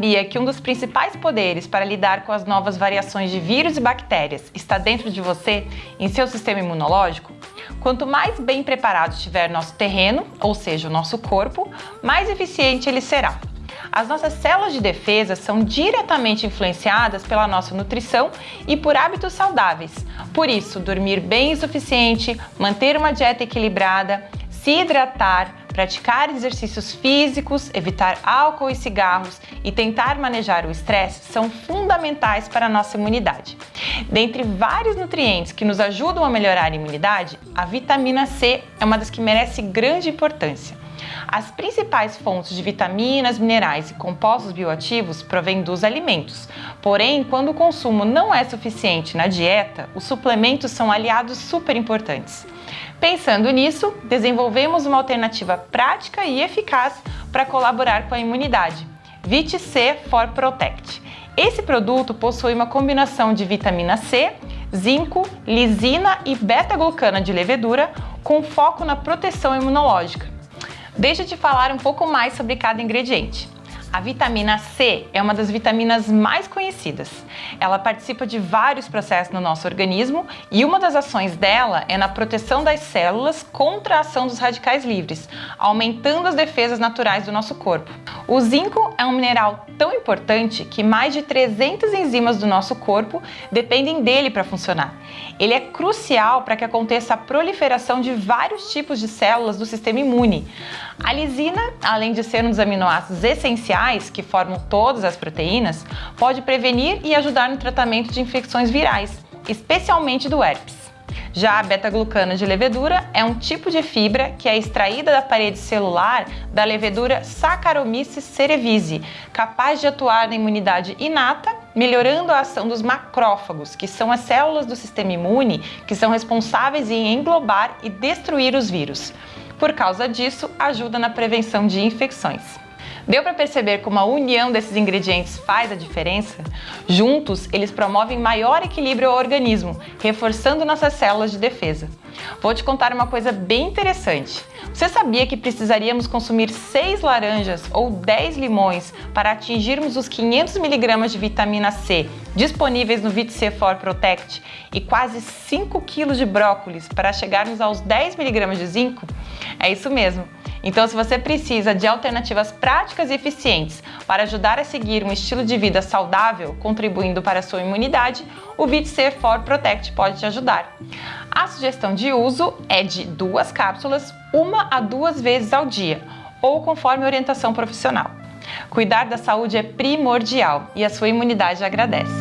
sabia que um dos principais poderes para lidar com as novas variações de vírus e bactérias está dentro de você, em seu sistema imunológico? Quanto mais bem preparado estiver nosso terreno, ou seja, o nosso corpo, mais eficiente ele será. As nossas células de defesa são diretamente influenciadas pela nossa nutrição e por hábitos saudáveis. Por isso, dormir bem o suficiente, manter uma dieta equilibrada, se hidratar, praticar exercícios físicos, evitar álcool e cigarros e tentar manejar o estresse são fundamentais para a nossa imunidade. Dentre vários nutrientes que nos ajudam a melhorar a imunidade, a vitamina C é uma das que merece grande importância. As principais fontes de vitaminas, minerais e compostos bioativos provêm dos alimentos. Porém, quando o consumo não é suficiente na dieta, os suplementos são aliados super importantes. Pensando nisso, desenvolvemos uma alternativa prática e eficaz para colaborar com a imunidade. VitC for Protect. Esse produto possui uma combinação de vitamina C, zinco, lisina e beta-glucana de levedura com foco na proteção imunológica. Deixa eu te falar um pouco mais sobre cada ingrediente. A vitamina C é uma das vitaminas mais conhecidas. Ela participa de vários processos no nosso organismo e uma das ações dela é na proteção das células contra a ação dos radicais livres, aumentando as defesas naturais do nosso corpo. O zinco é um mineral tão importante que mais de 300 enzimas do nosso corpo dependem dele para funcionar. Ele é crucial para que aconteça a proliferação de vários tipos de células do sistema imune. A lisina, além de ser um dos aminoácidos essenciais que formam todas as proteínas, pode prevenir e ajudar no tratamento de infecções virais, especialmente do herpes. Já a beta-glucana de levedura é um tipo de fibra que é extraída da parede celular da levedura Saccharomyces cerevisiae, capaz de atuar na imunidade inata, melhorando a ação dos macrófagos, que são as células do sistema imune que são responsáveis em englobar e destruir os vírus. Por causa disso, ajuda na prevenção de infecções. Deu para perceber como a união desses ingredientes faz a diferença? Juntos, eles promovem maior equilíbrio ao organismo, reforçando nossas células de defesa. Vou te contar uma coisa bem interessante. Você sabia que precisaríamos consumir 6 laranjas ou 10 limões para atingirmos os 500 mg de vitamina C disponíveis no VitC4 Protect e quase 5 kg de brócolis para chegarmos aos 10 mg de zinco? É isso mesmo. Então, se você precisa de alternativas práticas e eficientes para ajudar a seguir um estilo de vida saudável, contribuindo para a sua imunidade, o VitC4 Protect pode te ajudar. A sugestão de uso é de duas cápsulas, uma a duas vezes ao dia, ou conforme orientação profissional. Cuidar da saúde é primordial e a sua imunidade agradece.